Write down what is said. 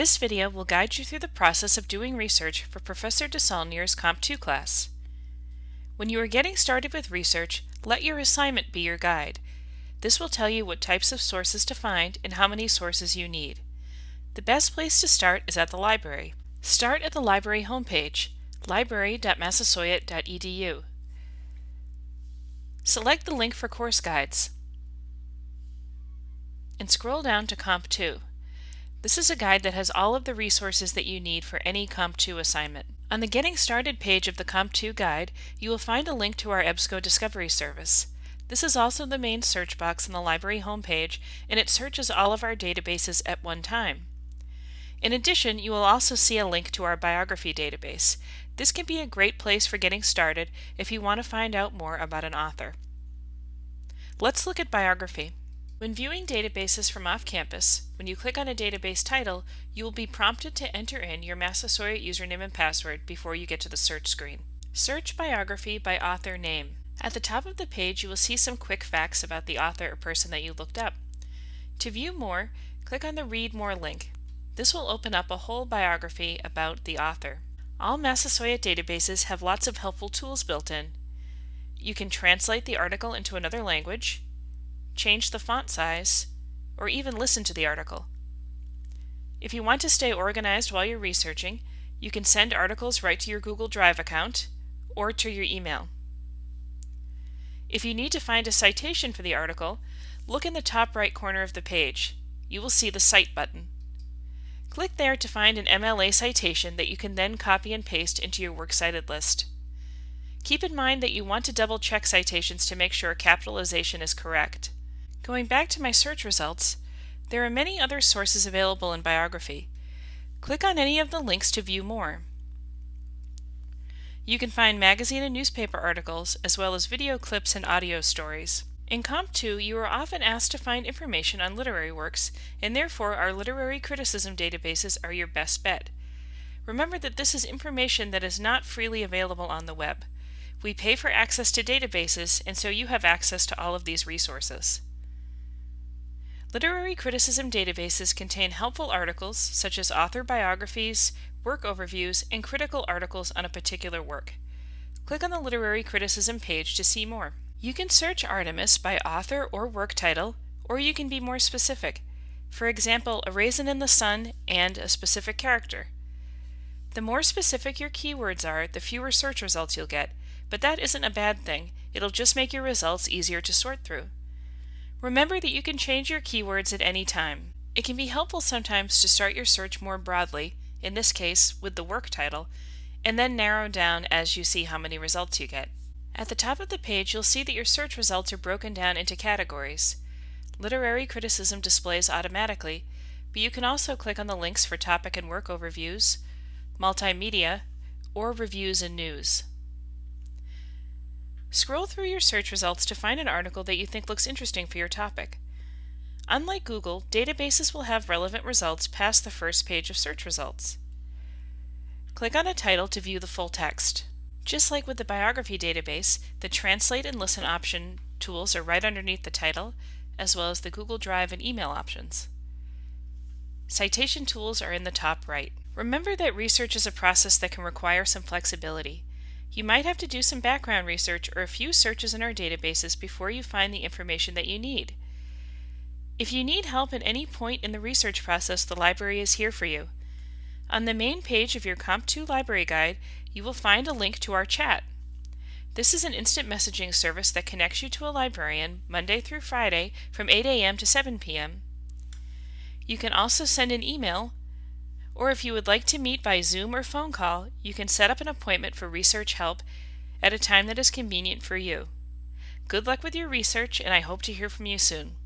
This video will guide you through the process of doing research for Professor DeSaulnier's Comp 2 class. When you are getting started with research, let your assignment be your guide. This will tell you what types of sources to find and how many sources you need. The best place to start is at the library. Start at the library homepage, library.massasoit.edu. Select the link for course guides and scroll down to Comp 2. This is a guide that has all of the resources that you need for any Comp 2 assignment. On the Getting Started page of the Comp 2 guide, you will find a link to our EBSCO Discovery Service. This is also the main search box on the library homepage, and it searches all of our databases at one time. In addition, you will also see a link to our biography database. This can be a great place for getting started if you want to find out more about an author. Let's look at biography. When viewing databases from off-campus, when you click on a database title, you will be prompted to enter in your Massasoit username and password before you get to the search screen. Search biography by author name. At the top of the page, you will see some quick facts about the author or person that you looked up. To view more, click on the Read More link. This will open up a whole biography about the author. All Massasoit databases have lots of helpful tools built in. You can translate the article into another language, change the font size, or even listen to the article. If you want to stay organized while you're researching, you can send articles right to your Google Drive account or to your email. If you need to find a citation for the article, look in the top right corner of the page. You will see the Cite button. Click there to find an MLA citation that you can then copy and paste into your Works Cited list. Keep in mind that you want to double check citations to make sure capitalization is correct. Going back to my search results, there are many other sources available in biography. Click on any of the links to view more. You can find magazine and newspaper articles, as well as video clips and audio stories. In Comp 2, you are often asked to find information on literary works, and therefore our literary criticism databases are your best bet. Remember that this is information that is not freely available on the web. We pay for access to databases, and so you have access to all of these resources. Literary criticism databases contain helpful articles such as author biographies, work overviews, and critical articles on a particular work. Click on the Literary Criticism page to see more. You can search Artemis by author or work title, or you can be more specific. For example, A Raisin in the Sun and a specific character. The more specific your keywords are, the fewer search results you'll get, but that isn't a bad thing. It'll just make your results easier to sort through. Remember that you can change your keywords at any time. It can be helpful sometimes to start your search more broadly, in this case with the work title, and then narrow down as you see how many results you get. At the top of the page you'll see that your search results are broken down into categories. Literary criticism displays automatically, but you can also click on the links for topic and work overviews, multimedia, or reviews and news. Scroll through your search results to find an article that you think looks interesting for your topic. Unlike Google, databases will have relevant results past the first page of search results. Click on a title to view the full text. Just like with the biography database, the Translate and Listen option tools are right underneath the title, as well as the Google Drive and email options. Citation tools are in the top right. Remember that research is a process that can require some flexibility. You might have to do some background research or a few searches in our databases before you find the information that you need. If you need help at any point in the research process, the library is here for you. On the main page of your Comp2 library guide, you will find a link to our chat. This is an instant messaging service that connects you to a librarian Monday through Friday from 8 a.m. to 7 p.m. You can also send an email or if you would like to meet by Zoom or phone call, you can set up an appointment for research help at a time that is convenient for you. Good luck with your research, and I hope to hear from you soon.